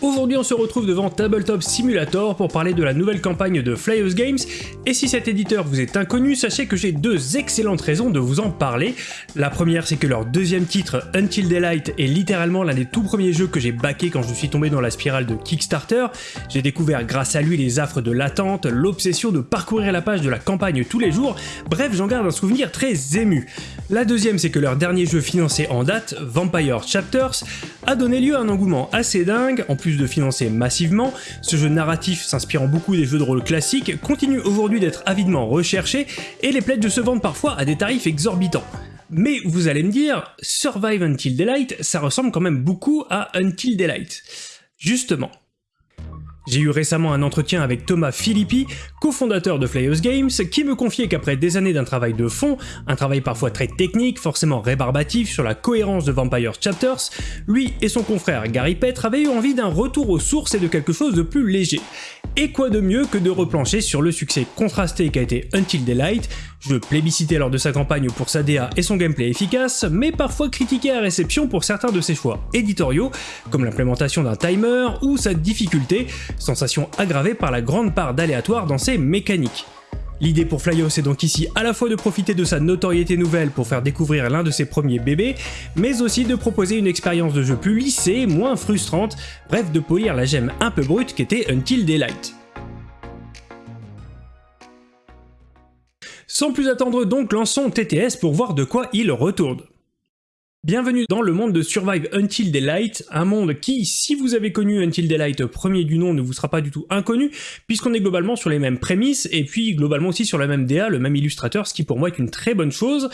Aujourd'hui on se retrouve devant Tabletop Simulator pour parler de la nouvelle campagne de Flyers Games, et si cet éditeur vous est inconnu, sachez que j'ai deux excellentes raisons de vous en parler. La première c'est que leur deuxième titre, Until Daylight, est littéralement l'un des tout premiers jeux que j'ai backé quand je suis tombé dans la spirale de Kickstarter. J'ai découvert grâce à lui les affres de l'attente, l'obsession de parcourir la page de la campagne tous les jours, bref j'en garde un souvenir très ému. La deuxième c'est que leur dernier jeu financé en date, Vampire Chapters, a donné lieu à un engouement assez dingue, en plus de financer massivement, ce jeu narratif s'inspirant beaucoup des jeux de rôle classiques continue aujourd'hui d'être avidement recherché et les de se vendre parfois à des tarifs exorbitants. Mais vous allez me dire, Survive Until Daylight, ça ressemble quand même beaucoup à Until Daylight. Justement, j'ai eu récemment un entretien avec Thomas Philippi, cofondateur de Flyers Games, qui me confiait qu'après des années d'un travail de fond, un travail parfois très technique, forcément rébarbatif sur la cohérence de Vampire Chapters, lui et son confrère Gary Petre avaient eu envie d'un retour aux sources et de quelque chose de plus léger. Et quoi de mieux que de replancher sur le succès contrasté qu'a été Until Daylight, jeu plébiscité lors de sa campagne pour sa DA et son gameplay efficace, mais parfois critiqué à réception pour certains de ses choix éditoriaux, comme l'implémentation d'un timer ou sa difficulté, sensation aggravée par la grande part d'aléatoire dans ses mécaniques. L'idée pour Flyos est donc ici à la fois de profiter de sa notoriété nouvelle pour faire découvrir l'un de ses premiers bébés, mais aussi de proposer une expérience de jeu plus lissée, moins frustrante, bref de polir la gemme un peu brute qu'était Until Daylight. Sans plus attendre donc, lançons TTS pour voir de quoi il retourne. Bienvenue dans le monde de Survive Until Daylight, un monde qui, si vous avez connu Until Daylight premier du nom, ne vous sera pas du tout inconnu, puisqu'on est globalement sur les mêmes prémices, et puis globalement aussi sur la même DA, le même illustrateur, ce qui pour moi est une très bonne chose.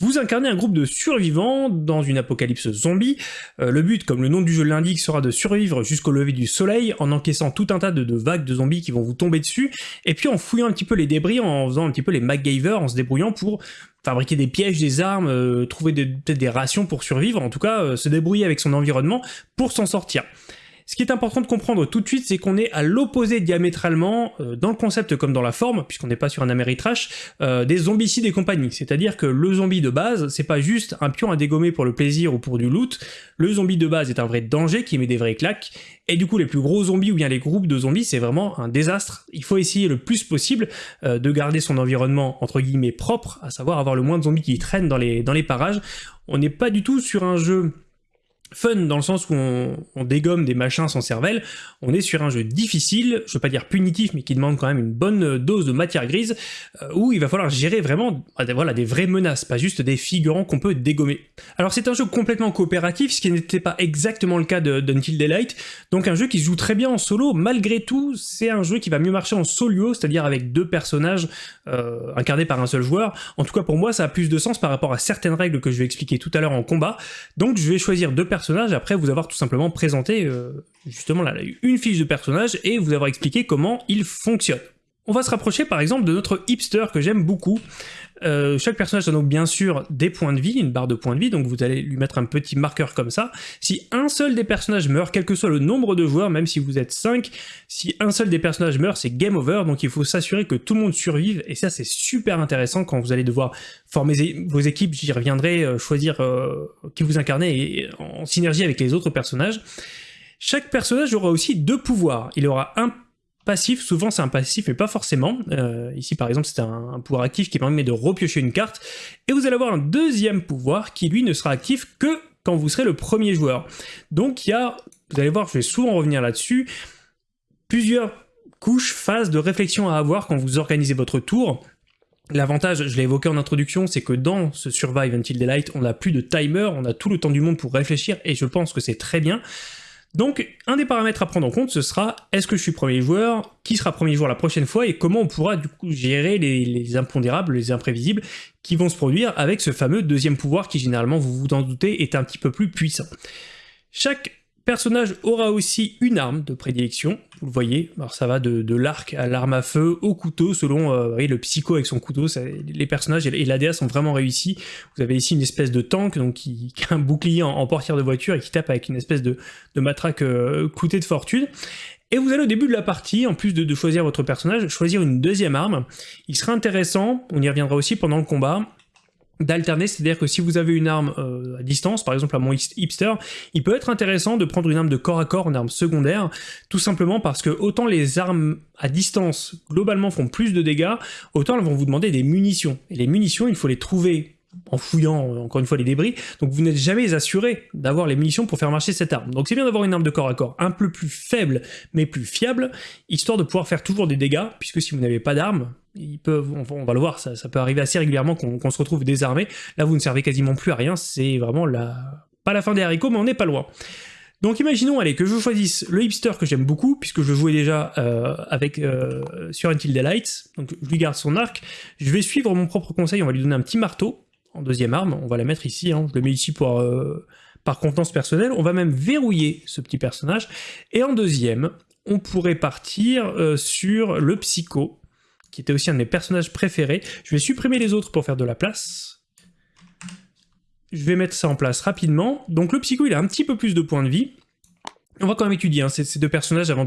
Vous incarnez un groupe de survivants dans une apocalypse zombie. Euh, le but, comme le nom du jeu l'indique, sera de survivre jusqu'au lever du soleil en encaissant tout un tas de, vagues de zombies qui vont vous tomber dessus, et puis en fouillant un petit peu les débris, en faisant un petit peu les MacGyver, en se débrouillant pour fabriquer des pièges, des armes, euh, trouver peut-être des rations pour survivre, en tout cas euh, se débrouiller avec son environnement pour s'en sortir. Ce qui est important de comprendre tout de suite, c'est qu'on est à l'opposé diamétralement, euh, dans le concept comme dans la forme, puisqu'on n'est pas sur un Ameritrash, euh, des zombicides et compagnie. C'est-à-dire que le zombie de base, c'est pas juste un pion à dégommer pour le plaisir ou pour du loot, le zombie de base est un vrai danger qui met des vraies claques, et du coup les plus gros zombies ou bien les groupes de zombies, c'est vraiment un désastre. Il faut essayer le plus possible euh, de garder son environnement entre guillemets propre, à savoir avoir le moins de zombies qui traînent dans les, dans les parages. On n'est pas du tout sur un jeu fun dans le sens où on, dégomme des machins sans cervelle, on est sur un jeu difficile, je veux pas dire punitif, mais qui demande quand même une bonne dose de matière grise, euh, où il va falloir gérer vraiment ah, voilà, des vraies menaces, pas juste des figurants qu'on peut dégommer. Alors c'est un jeu complètement coopératif, ce qui n'était pas exactement le cas d'Until Daylight, donc un jeu qui se joue très bien en solo, malgré tout, c'est un jeu qui va mieux marcher en solo, c'est-à-dire avec deux personnages euh, incarnés par un seul joueur. En tout cas pour moi ça a plus de sens par rapport à certaines règles que je vais expliquer tout à l'heure en combat, donc je vais choisir deux personnages après vous avoir tout simplement présenté euh, justement là, une fiche de personnage et vous avoir expliqué comment il fonctionne. On va se rapprocher par exemple de notre hipster que j'aime beaucoup. Euh, chaque personnage a donc bien sûr des points de vie, une barre de points de vie, donc vous allez lui mettre un petit marqueur comme ça. Si un seul des personnages meurt, quel que soit le nombre de joueurs, même si vous êtes 5, si un seul des personnages meurt, c'est game over, donc il faut s'assurer que tout le monde survive, et ça c'est super intéressant quand vous allez devoir former vos équipes, j'y reviendrai, euh, choisir euh, qui vous incarnez et, en synergie avec les autres personnages. Chaque personnage aura aussi deux pouvoirs. Il aura un passif, souvent c'est un passif mais pas forcément. Euh, ici par exemple c'est un, pouvoir actif qui permet de repiocher une carte, et vous allez avoir un deuxième pouvoir qui lui ne sera actif que quand vous serez le premier joueur. Donc il y a, vous allez voir, je vais souvent revenir là-dessus, plusieurs couches, phases de réflexion à avoir quand vous organisez votre tour. L'avantage, je l'ai évoqué en introduction, c'est que dans ce Survive Until Daylight, on n'a plus de timer, on a tout le temps du monde pour réfléchir, et je pense que c'est très bien. Donc, un des paramètres à prendre en compte, ce sera est-ce que je suis premier joueur, qui sera premier joueur la prochaine fois, et comment on pourra du coup gérer les, impondérables, les imprévisibles qui vont se produire avec ce fameux deuxième pouvoir qui généralement, vous vous en doutez, est un petit peu plus puissant. Chaque personnage aura aussi une arme de prédilection, vous le voyez, alors ça va de, l'arc à l'arme à feu, au couteau, selon euh, le psycho avec son couteau, les personnages et, l'ADA sont vraiment réussis. Vous avez ici une espèce de tank donc qui, a un bouclier en, portière de voiture et qui tape avec une espèce de, matraque euh, de fortune. Et vous allez au début de la partie, en plus de, de, choisir votre personnage, choisir une deuxième arme. Il sera intéressant, on y reviendra aussi pendant le combat, d'alterner, c'est-à-dire que si vous avez une arme euh, à distance, par exemple à mon hipster, il peut être intéressant de prendre une arme de corps à corps, une arme secondaire, tout simplement parce que autant les armes à distance globalement font plus de dégâts, autant elles vont vous demander des munitions. Et les munitions, il faut les trouver en fouillant euh, encore une fois les débris, donc vous n'êtes jamais assuré d'avoir les munitions pour faire marcher cette arme. Donc c'est bien d'avoir une arme de corps à corps un peu plus faible mais plus fiable, histoire de pouvoir faire toujours des dégâts, puisque si vous n'avez pas d'arme, on va le voir, ça, peut arriver assez régulièrement qu'on se retrouve désarmé, là vous ne servez quasiment plus à rien, c'est vraiment la... pas la fin des haricots mais on n'est pas loin. Donc imaginons allez, que je choisisse le hipster que j'aime beaucoup, puisque je jouais déjà euh, avec euh, sur Until Daylight, donc je lui garde son arc, je vais suivre mon propre conseil, on va lui donner un petit marteau, en deuxième arme, on va la mettre ici, hein. je le mets ici pour, euh, par contenance personnelle, on va même verrouiller ce petit personnage, et en deuxième, on pourrait partir euh, sur le psycho, qui était aussi un de mes personnages préférés, je vais supprimer les autres pour faire de la place, je vais mettre ça en place rapidement, donc le psycho il a un petit peu plus de points de vie, on va quand même étudier hein, ces, deux personnages avant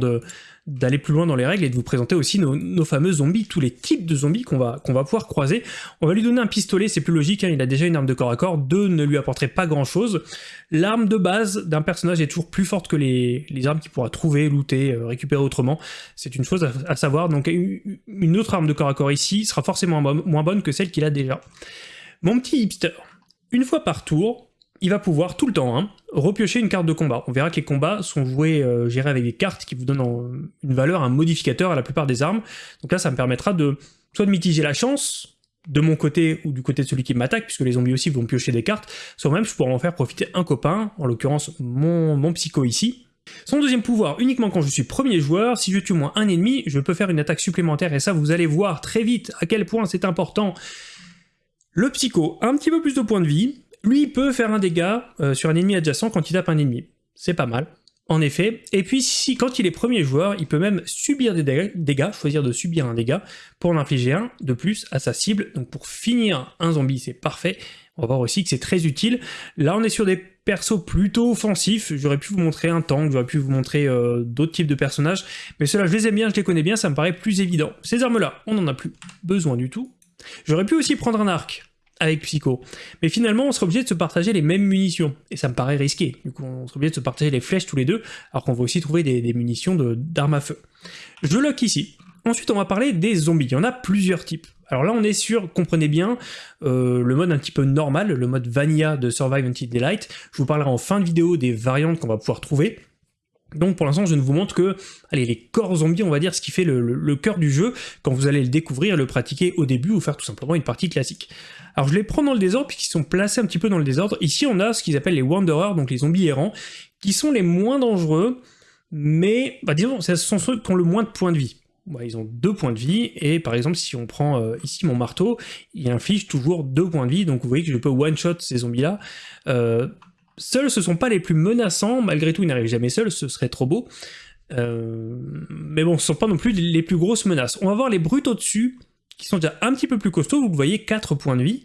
d'aller plus loin dans les règles et de vous présenter aussi nos, fameux zombies, tous les types de zombies qu'on va, pouvoir croiser. On va lui donner un pistolet, c'est plus logique, hein, il a déjà une arme de corps à corps, deux ne lui apporterait pas grand chose. L'arme de base d'un personnage est toujours plus forte que les, armes qu'il pourra trouver, looter, euh, récupérer autrement. C'est une chose à, savoir, donc une autre arme de corps à corps ici sera forcément moins bonne que celle qu'il a déjà. Mon petit hipster, une fois par tour, il va pouvoir tout le temps hein, repiocher une carte de combat. On verra que les combats sont joués, euh, gérés avec des cartes qui vous donnent une valeur, un modificateur à la plupart des armes. Donc là, ça me permettra de soit de mitiger la chance, de mon côté ou du côté de celui qui m'attaque, puisque les zombies aussi vont piocher des cartes, soit même je pourrais en faire profiter un copain, en l'occurrence mon, psycho ici. Son deuxième pouvoir, uniquement quand je suis premier joueur, si je tue moins un ennemi, je peux faire une attaque supplémentaire, et ça vous allez voir très vite à quel point c'est important. Le psycho, un petit peu plus de points de vie, lui, peut faire un dégât euh, sur un ennemi adjacent quand il tape un ennemi. C'est pas mal, en effet. Et puis, si quand il est premier joueur, il peut même subir des dégâts, choisir de subir un dégât, pour en infliger un de plus à sa cible. Donc pour finir un zombie, c'est parfait. On va voir aussi que c'est très utile. Là, on est sur des persos plutôt offensifs. J'aurais pu vous montrer un tank, j'aurais pu vous montrer euh, d'autres types de personnages. Mais ceux-là, je les aime bien, je les connais bien, ça me paraît plus évident. Ces armes-là, on n'en a plus besoin du tout. J'aurais pu aussi prendre un arc avec Psycho. Mais finalement, on serait obligé de se partager les mêmes munitions, et ça me paraît risqué. Du coup, on serait obligé de se partager les flèches tous les deux, alors qu'on va aussi trouver des, munitions d'armes à feu. Je lock ici. Ensuite, on va parler des zombies. Il y en a plusieurs types. Alors là, on est sur, comprenez bien, euh, le mode un petit peu normal, le mode vanilla de Survive Until Daylight. Je vous parlerai en fin de vidéo des variantes qu'on va pouvoir trouver. Donc pour l'instant, je ne vous montre que allez, les corps zombies, on va dire, ce qui fait le, cœur du jeu, quand vous allez le découvrir, le pratiquer au début, ou faire tout simplement une partie classique. Alors je les prends dans le désordre, puisqu'ils sont placés un petit peu dans le désordre. Ici, on a ce qu'ils appellent les Wanderers, donc les zombies errants, qui sont les moins dangereux, mais, bah, disons, ce sont ceux qui ont le moins de points de vie. ils ont deux points de vie, et par exemple, si on prend euh, ici mon marteau, il inflige toujours deux points de vie, donc vous voyez que je peux one-shot ces zombies-là. Euh, Seuls, ce sont pas les plus menaçants, malgré tout, ils n'arrivent jamais seuls, ce serait trop beau. Euh, mais bon, ce sont pas non plus les plus grosses menaces. On va voir les brutes au-dessus, qui sont déjà un petit peu plus costauds, vous le voyez, 4 points de vie.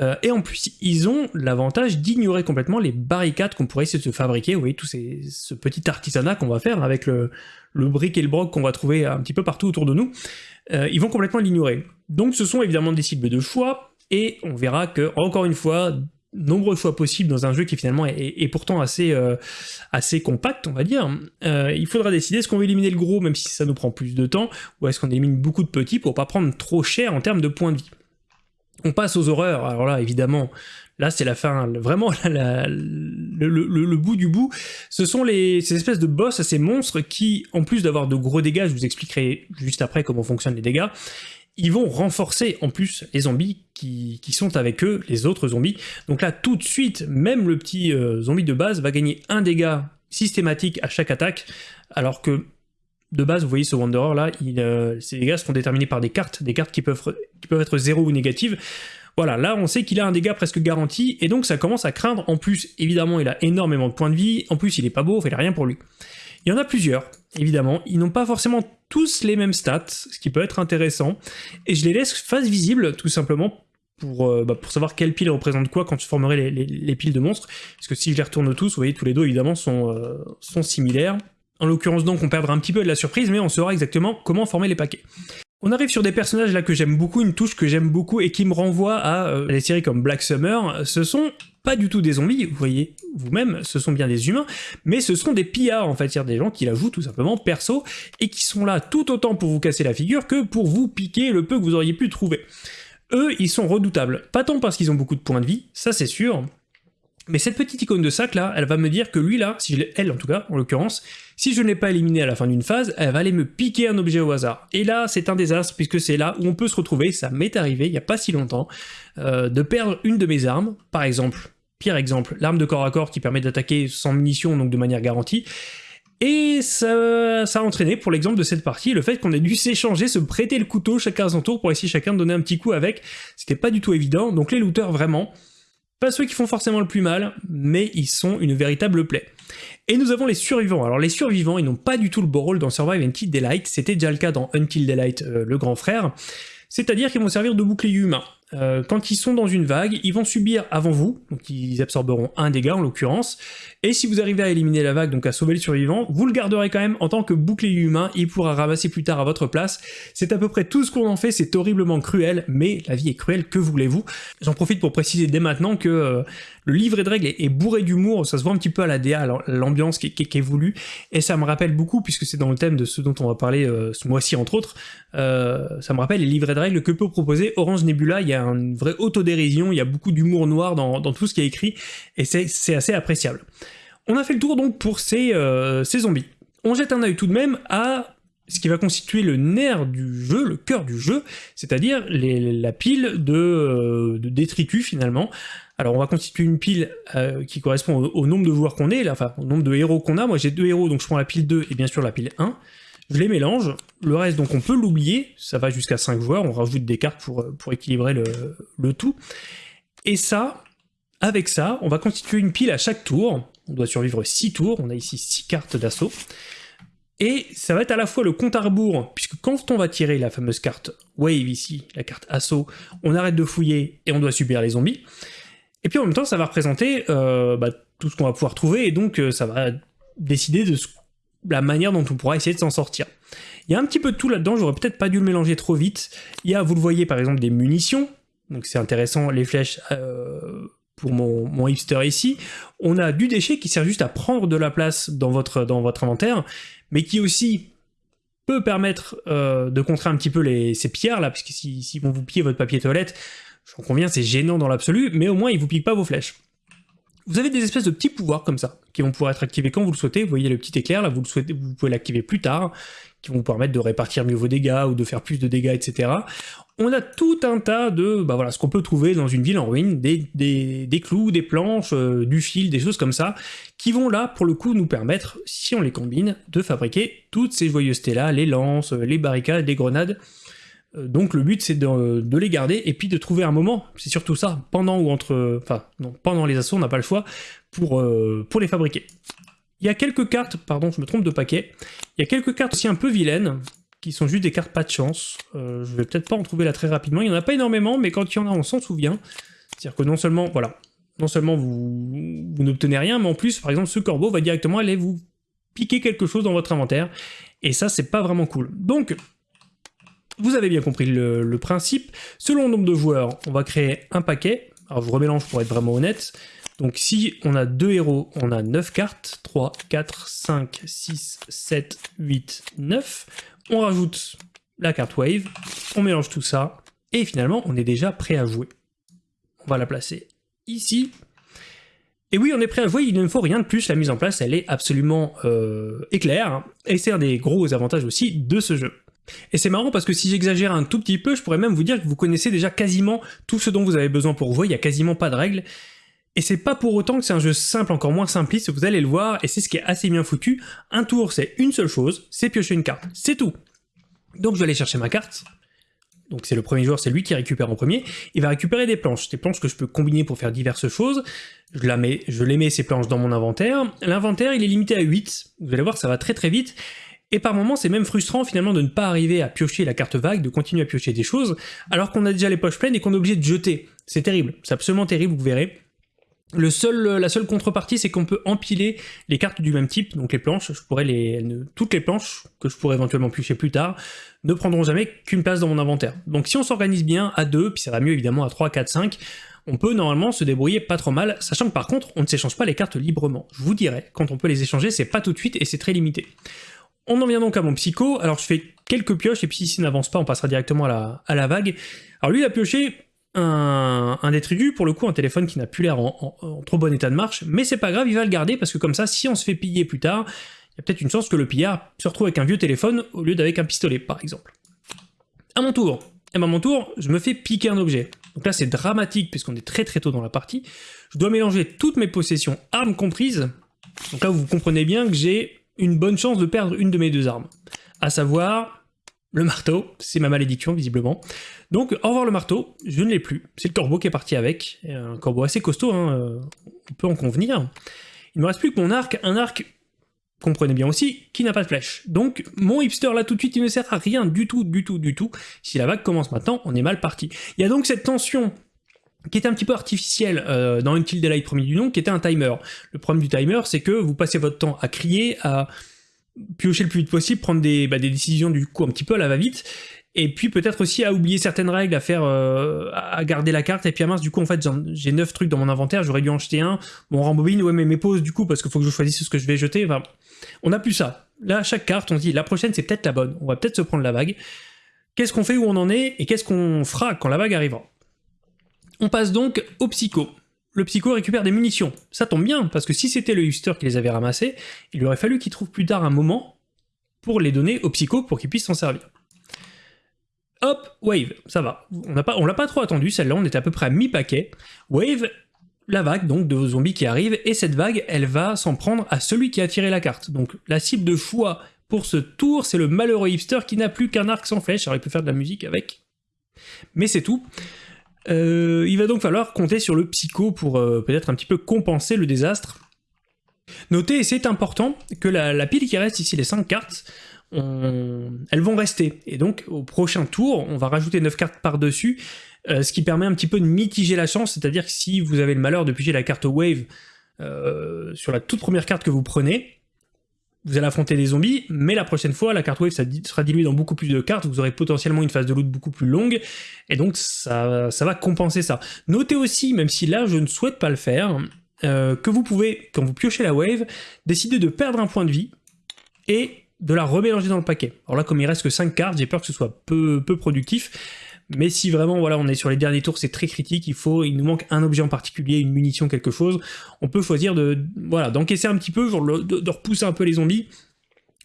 Euh, et en plus, ils ont l'avantage d'ignorer complètement les barricades qu'on pourrait essayer de se fabriquer. Vous voyez, tout ce petit artisanat qu'on va faire avec le, brick et le broc qu'on va trouver un petit peu partout autour de nous. Euh, ils vont complètement l'ignorer. Donc ce sont évidemment des cibles de choix, et on verra que, encore une fois, nombreux choix possibles dans un jeu qui finalement est, pourtant assez, euh, assez compact, on va dire. Euh, il faudra décider est-ce qu'on veut éliminer le gros, même si ça nous prend plus de temps, ou est-ce qu'on élimine beaucoup de petits pour pas prendre trop cher en termes de points de vie? On passe aux horreurs, alors là, évidemment, là c'est la fin, vraiment le, bout du bout. Ce sont les, ces espèces de boss, ces monstres qui, en plus d'avoir de gros dégâts, je vous expliquerai juste après comment fonctionnent les dégâts, ils vont renforcer en plus les zombies qui, sont avec eux, les autres zombies. Donc là, tout de suite, même le petit euh, zombie de base va gagner un dégât systématique à chaque attaque, alors que de base, vous voyez ce Wanderer là, euh, ces dégâts seront déterminés par des cartes, des cartes qui peuvent, être 0 ou négatives. Voilà, là on sait qu'il a un dégât presque garanti, et donc ça commence à craindre. En plus, évidemment, il a énormément de points de vie, en plus il est pas beau, il a rien pour lui. Il y en a plusieurs, évidemment, ils n'ont pas forcément tous les mêmes stats, ce qui peut être intéressant, et je les laisse face visible, tout simplement, pour, euh, bah, savoir quelle pile représente quoi quand tu formerais les, piles de monstres, parce que si je les retourne tous, vous voyez, tous les deux, évidemment, euh, sont similaires. En l'occurrence, donc, on perdra un petit peu de la surprise, mais on saura exactement comment former les paquets. On arrive sur des personnages là que j'aime beaucoup, une touche que j'aime beaucoup et qui me renvoie à euh, des séries comme Black Summer. Ce sont pas du tout des zombies, vous voyez vous-même, ce sont bien des humains, mais ce sont des pillards en fait, c'est-à-dire des gens qui la jouent tout simplement perso et qui sont là tout autant pour vous casser la figure que pour vous piquer le peu que vous auriez pu trouver. Eux, ils sont redoutables, pas tant parce qu'ils ont beaucoup de points de vie, ça c'est sûr, mais cette petite icône de sac là, elle va me dire que lui là, si elle en tout cas, en l'occurrence, si je ne l'ai pas éliminé à la fin d'une phase, elle va aller me piquer un objet au hasard. Et là, c'est un désastre puisque c'est là où on peut se retrouver, ça m'est arrivé il n'y a pas si longtemps, euh, de perdre une de mes armes, par exemple, pire exemple, l'arme de corps à corps qui permet d'attaquer sans munitions, donc de manière garantie, et ça, ça, a entraîné, pour l'exemple de cette partie, le fait qu'on ait dû s'échanger, se prêter le couteau chacun à son tour pour essayer chacun de donner un petit coup avec. C'était pas du tout évident, donc les looters, vraiment, pas ceux qui font forcément le plus mal, mais ils sont une véritable plaie. Et nous avons les survivants. Alors les survivants, ils n'ont pas du tout le beau rôle dans Survive Until Daylight, c'était déjà le cas dans Until Daylight, euh, le grand frère, c'est-à-dire qu'ils vont servir de bouclier humain. Euh, quand ils sont dans une vague, ils vont subir avant vous, donc ils absorberont un dégât en l'occurrence, et si vous arrivez à éliminer la vague, donc à sauver le survivant, vous le garderez quand même en tant que bouclier humain, il pourra ramasser plus tard à votre place. C'est à peu près tout ce qu'on en fait, c'est horriblement cruel, mais la vie est cruelle, que voulez-vous? J'en profite pour préciser dès maintenant que euh, le livret de règles est, bourré d'humour, ça se voit un petit peu à la DA, l'ambiance qui, est voulue, et ça me rappelle beaucoup, puisque c'est dans le thème de ce dont on va parler euh, ce mois-ci entre autres, ça me rappelle les livrets de règles que peut proposer Orange Nebula, il y a une vraie autodérision, il y a beaucoup d'humour noir dans, tout ce qui est écrit, et c'est assez appréciable. On a fait le tour donc pour ces, euh, ces zombies. On jette un œil tout de même à ce qui va constituer le nerf du jeu, le cœur du jeu, c'est-à-dire la pile de, euh, de, détritus finalement. Alors on va constituer une pile euh, qui correspond au, nombre de joueurs qu'on est, enfin au nombre de héros qu'on a. Moi j'ai deux héros, donc je prends la pile 2 et bien sûr la pile 1 je les mélange, le reste donc on peut l'oublier, ça va jusqu'à 5 joueurs, on rajoute des cartes pour, pour équilibrer le, tout. Et ça, avec ça, on va constituer une pile à chaque tour, on doit survivre 6 tours, on a ici 6 cartes d'assaut, et ça va être à la fois le compte à rebours, puisque quand on va tirer la fameuse carte Wave ici, la carte assaut, on arrête de fouiller et on doit subir les zombies, et puis en même temps ça va représenter euh, bah, tout ce qu'on va pouvoir trouver, et donc euh, ça va décider de ce la manière dont on pourra essayer de s'en sortir. Il y a un petit peu de tout là-dedans, j'aurais peut-être pas dû le mélanger trop vite. Il y a, vous le voyez par exemple, des munitions, donc c'est intéressant, les flèches euh, pour mon, hipster ici. On a du déchet qui sert juste à prendre de la place dans votre, inventaire, mais qui aussi peut permettre euh, de contrer un petit peu ces pierres là, parce que si, si vont vous piller votre papier toilette, j'en conviens, c'est gênant dans l'absolu, mais au moins ils vous piquent pas vos flèches. Vous avez des espèces de petits pouvoirs comme ça, qui vont pouvoir être activés quand vous le souhaitez. Vous voyez le petit éclair, là, vous, le souhaitez, vous pouvez l'activer plus tard, qui vont vous permettre de répartir mieux vos dégâts ou de faire plus de dégâts, etc. On a tout un tas de, bah ce qu'on peut trouver dans une ville en ruine, des, clous, des planches, euh, du fil, des choses comme ça, qui vont là, pour le coup, nous permettre, si on les combine, de fabriquer toutes ces joyeusetés-là, les lances, les barricades, les grenades, donc le but c'est de, les garder et puis de trouver un moment, c'est surtout ça, pendant ou entre, enfin non, pendant les assauts on n'a pas le choix pour, euh, pour les fabriquer. Il y a quelques cartes, pardon je me trompe de paquet, il y a quelques cartes aussi un peu vilaines, qui sont juste des cartes pas de chance, euh, je vais peut-être pas en trouver là très rapidement, il y en a pas énormément mais quand il y en a on s'en souvient, c'est-à-dire que non seulement, voilà, non seulement vous, vous n'obtenez rien, mais en plus par exemple ce corbeau va directement aller vous piquer quelque chose dans votre inventaire, et ça c'est pas vraiment cool. Donc vous avez bien compris le, principe. Selon le nombre de joueurs, on va créer un paquet. Alors je remélange pour être vraiment honnête. Donc si on a deux héros, on a 9 cartes. 3, 4, 5, 6, 7, 8, 9. On rajoute la carte Wave, on mélange tout ça, et finalement on est déjà prêt à jouer. On va la placer ici. Et oui, on est prêt à jouer, il ne faut rien de plus, la mise en place elle est absolument euh, éclair, et c'est un des gros avantages aussi de ce jeu. Et c'est marrant parce que si j'exagère un tout petit peu, je pourrais même vous dire que vous connaissez déjà quasiment tout ce dont vous avez besoin pour jouer, il n'y a quasiment pas de règles. Et c'est pas pour autant que c'est un jeu simple, encore moins simpliste, vous allez le voir, et c'est ce qui est assez bien foutu. Un tour, c'est une seule chose, c'est piocher une carte, c'est tout. Donc je vais aller chercher ma carte. Donc c'est le premier joueur, c'est lui qui récupère en premier. Il va récupérer des planches, des planches que je peux combiner pour faire diverses choses. Je, la mets, je les mets ces planches dans mon inventaire. L'inventaire, il est limité à 8. Vous allez voir, ça va très très vite. Et par moments, c'est même frustrant finalement de ne pas arriver à piocher la carte vague, de continuer à piocher des choses, alors qu'on a déjà les poches pleines et qu'on est obligé de jeter. C'est terrible, c'est absolument terrible, vous verrez. Le seul, la seule contrepartie, c'est qu'on peut empiler les cartes du même type, donc les planches, je pourrais les, toutes les planches, que je pourrais éventuellement piocher plus tard, ne prendront jamais qu'une place dans mon inventaire. Donc si on s'organise bien à 2, puis ça va mieux évidemment à 3, 4, 5, on peut normalement se débrouiller pas trop mal, sachant que par contre, on ne s'échange pas les cartes librement. Je vous dirai, quand on peut les échanger, c'est pas tout de suite et c'est très limité. On en vient donc à mon psycho, alors je fais quelques pioches, et puis si ça n'avance pas, on passera directement à la, à la vague. Alors lui, il a pioché un, un détritus, pour le coup un téléphone qui n'a plus l'air en, trop bon état de marche, mais c'est pas grave, il va le garder parce que comme ça, si on se fait piller plus tard, il y a peut-être une chance que le pillard se retrouve avec un vieux téléphone au lieu d'avec un pistolet, par exemple. À mon tour, et eh ben, à mon tour, je me fais piquer un objet. Donc là c'est dramatique puisqu'on est très très tôt dans la partie. Je dois mélanger toutes mes possessions, armes comprises. Donc là vous comprenez bien que j'ai une bonne chance de perdre une de mes deux armes. À savoir le marteau, c'est ma malédiction visiblement. Donc au revoir le marteau, je ne l'ai plus. C'est le corbeau qui est parti avec, un corbeau assez costaud, hein, euh, on peut en convenir. Il ne me reste plus que mon arc, un arc, comprenez bien aussi, qui n'a pas de flèche. Donc mon hipster là tout de suite il ne sert à rien du tout, du tout, du tout. Si la vague commence maintenant, on est mal parti. Il y a donc cette tension qui était un petit peu artificielle euh, dans Until Daylight premier du nom, qui était un timer. Le problème du timer, c'est que vous passez votre temps à crier, à piocher le plus vite possible, prendre des, bah, des décisions du coup un petit peu à la va-vite, et puis peut-être aussi à oublier certaines règles, à faire, euh, à garder la carte, et puis à mince, du coup en fait j'ai 9 trucs dans mon inventaire, j'aurais dû en jeter un, bon rembobine, ouais mais mes pauses du coup, parce qu'il faut que je choisisse ce que je vais jeter, enfin, on n'a plus ça. Là, chaque carte, on dit, la prochaine c'est peut-être la bonne, on va peut-être se prendre la vague, qu'est-ce qu'on fait, où on en est, et qu'est-ce qu'on fera quand la vague arrivera? On passe donc au psycho le psycho récupère des munitions. Ça tombe bien, parce que si c'était le Huster qui les avait ramassées, il aurait fallu qu'il trouve plus tard un moment pour les donner au psycho pour qu'il puisse s'en servir. Hop, Wave, ça va. On l'a pas, pas trop attendu, celle-là, on était à peu près à mi-paquet. Wave, la vague donc de zombies qui arrive, et cette vague, elle va s'en prendre à celui qui a tiré la carte. Donc la cible de choix pour ce tour, c'est le malheureux hipster qui n'a plus qu'un arc sans flèche, alors il peut faire de la musique avec. Mais c'est tout. Euh, il va donc falloir compter sur le psycho pour euh, peut-être un petit peu compenser le désastre. Notez, et c'est important, que la, pile qui reste ici, les 5 cartes, elles vont rester. Et donc, au prochain tour, on va rajouter 9 cartes par-dessus, euh, ce qui permet un petit peu de mitiger la chance, c'est-à-dire que si vous avez le malheur de piger la carte Wave sur la toute première carte que vous prenez, vous allez affronter des zombies, mais la prochaine fois, la carte wave sera diluée dans beaucoup plus de cartes, vous aurez potentiellement une phase de loot beaucoup plus longue, et donc ça, va compenser ça. Notez aussi, même si là je ne souhaite pas le faire, euh, que vous pouvez, quand vous piochez la wave, décider de perdre un point de vie, et de la remélanger dans le paquet. Alors là, comme il reste que 5 cartes, j'ai peur que ce soit peu productif, mais si vraiment voilà on est sur les derniers tours, c'est très critique, il faut, il nous manque un objet en particulier, une munition, quelque chose, on peut choisir de voilà d'encaisser un petit peu, genre de, repousser un peu les zombies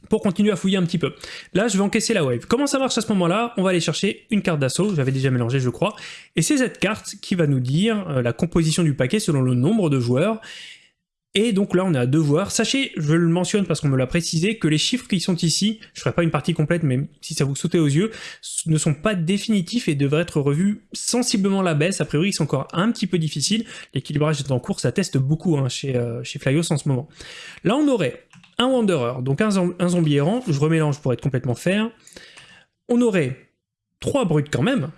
pour continuer à fouiller un petit peu. Là, je vais encaisser la wave. Comment ça marche à ce moment-là? On va aller chercher une carte d'assaut, j'avais déjà mélangé je crois, et c'est cette carte qui va nous dire euh, la composition du paquet selon le nombre de joueurs, et donc là, on est à joueurs. Sachez, je le mentionne parce qu'on me l'a précisé, que les chiffres qui sont ici, je ferai pas une partie complète, mais si ça vous sautez aux yeux, ne sont pas définitifs et devraient être revus sensiblement la baisse. A priori, ils sont encore un petit peu difficiles. L'équilibrage est en cours, ça teste beaucoup hein, chez, euh, chez Flyos en ce moment. Là, on aurait un Wanderer, donc un, zombie errant, je remélange pour être complètement fair. On aurait trois brutes quand même,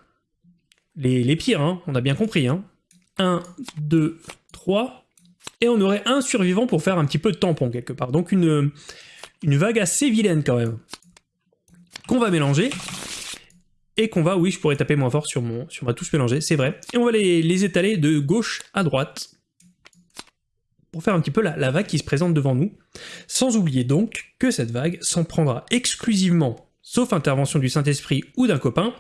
les, les pires, hein, on a bien compris. Hein. 1, 2, 3, et on aurait un survivant pour faire un petit peu de tampon quelque part. Donc une, une vague assez vilaine quand même. Qu'on va mélanger. Et qu'on va, oui, je pourrais taper moins fort sur, mon, sur ma touche mélangée, c'est vrai. Et on va les, les, étaler de gauche à droite. Pour faire un petit peu la, la vague qui se présente devant nous. Sans oublier donc que cette vague s'en prendra exclusivement, sauf intervention du Saint-Esprit ou d'un copain,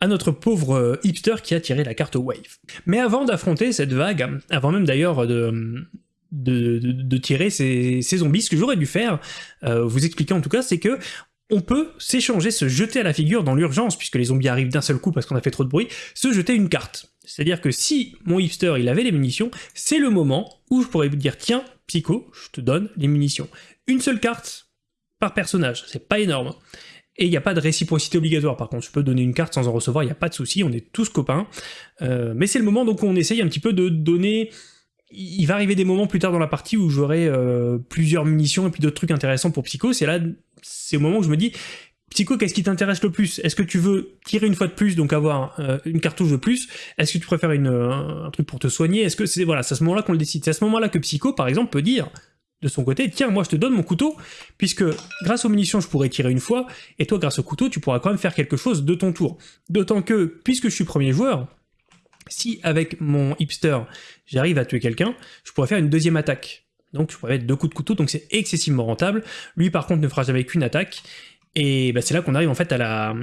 à notre pauvre euh, hipster qui a tiré la carte Wave. Mais avant d'affronter cette vague, avant même d'ailleurs de, tirer ces, zombies, ce que j'aurais dû faire, euh, vous expliquer en tout cas, c'est que on peut s'échanger, se jeter à la figure dans l'urgence, puisque les zombies arrivent d'un seul coup parce qu'on a fait trop de bruit, se jeter une carte. C'est-à-dire que si mon hipster il avait les munitions, c'est le moment où je pourrais vous dire tiens, Psycho, je te donne les munitions. Une seule carte par personnage, c'est pas énorme. Et il n'y a pas de réciprocité obligatoire, par contre, je peux donner une carte sans en recevoir, il n'y a pas de souci, on est tous copains. Euh, mais c'est le moment donc où on essaye un petit peu de donner... Il va arriver des moments plus tard dans la partie où j'aurai euh, plusieurs munitions et puis d'autres trucs intéressants pour Psycho, c'est là, c'est au moment où je me dis, Psycho, qu'est-ce qui t'intéresse le plus? Est-ce que tu veux tirer une fois de plus, donc avoir euh, une cartouche de plus? Est-ce que tu préfères une, un, truc pour te soigner? Est-ce que c'est voilà, c'est à ce moment-là qu'on le décide. C'est à ce moment-là que Psycho, par exemple, peut dire de son côté, tiens, moi je te donne mon couteau, puisque grâce aux munitions je pourrais tirer une fois, et toi grâce au couteau tu pourras quand même faire quelque chose de ton tour. D'autant que, puisque je suis premier joueur, si avec mon hipster j'arrive à tuer quelqu'un, je pourrais faire une deuxième attaque. Donc je pourrais mettre deux coups de couteau, donc c'est excessivement rentable. Lui par contre ne fera jamais qu'une attaque, et bah, c'est là qu'on arrive en fait à la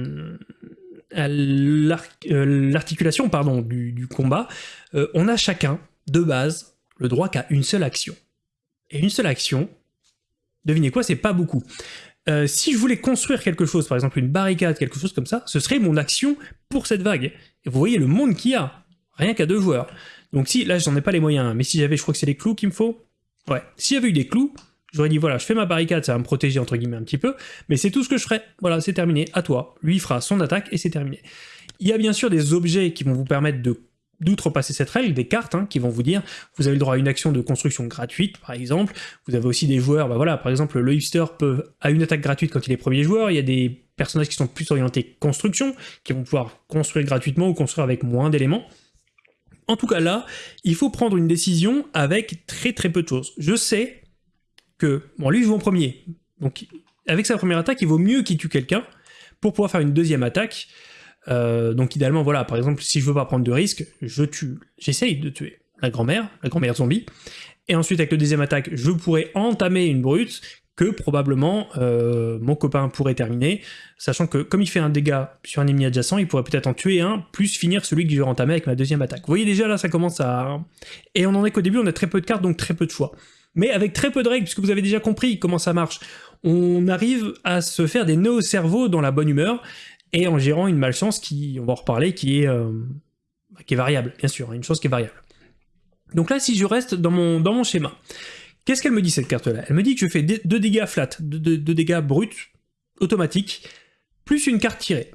euh, l'articulation du, combat. Euh, on a chacun, de base, le droit qu'à une seule action. Et une seule action, devinez quoi, c'est pas beaucoup. Euh, si je voulais construire quelque chose, par exemple une barricade, quelque chose comme ça, ce serait mon action pour cette vague. Vous voyez le monde qu'il y a, rien qu'à deux joueurs. Donc si, là j'en ai pas les moyens, mais si j'avais, je crois que c'est les clous qu'il me faut. Ouais, s'il y avait eu des clous, j'aurais dit voilà, je fais ma barricade, ça va me protéger entre guillemets un petit peu, mais c'est tout ce que je ferai. Voilà, c'est terminé, à toi. Lui fera son attaque et c'est terminé. Il y a bien sûr des objets qui vont vous permettre de d'outrepasser cette règle, des cartes hein, qui vont vous dire vous avez le droit à une action de construction gratuite par exemple, vous avez aussi des joueurs, bah voilà, par exemple le hipster peut, a une attaque gratuite quand il est premier joueur, il y a des personnages qui sont plus orientés construction, qui vont pouvoir construire gratuitement ou construire avec moins d'éléments. En tout cas là, il faut prendre une décision avec très très peu de choses. Je sais que, bon lui joue en premier, donc avec sa première attaque il vaut mieux qu'il tue quelqu'un pour pouvoir faire une deuxième attaque, euh, donc idéalement, voilà, par exemple, si je veux pas prendre de risque, je tue, j'essaye de tuer la grand-mère, la grand-mère zombie, et ensuite avec le deuxième attaque, je pourrais entamer une brute que probablement euh, mon copain pourrait terminer, sachant que comme il fait un dégât sur un ennemi adjacent, il pourrait peut-être en tuer un, plus finir celui que je vais entamer avec ma deuxième attaque. Vous voyez déjà là, ça commence à... Et on en est qu'au début, on a très peu de cartes, donc très peu de choix. Mais avec très peu de règles, puisque vous avez déjà compris comment ça marche, on arrive à se faire des nœuds au cerveau dans la bonne humeur, et en gérant une malchance qui, on va en reparler, qui est, euh, qui est variable, bien sûr, une chose qui est variable. Donc là, si je reste dans mon, schéma, qu'est-ce qu'elle me dit cette carte-là? Elle me dit que je fais 2 dégâts flat, 2 dégâts bruts, automatiques, plus une carte tirée.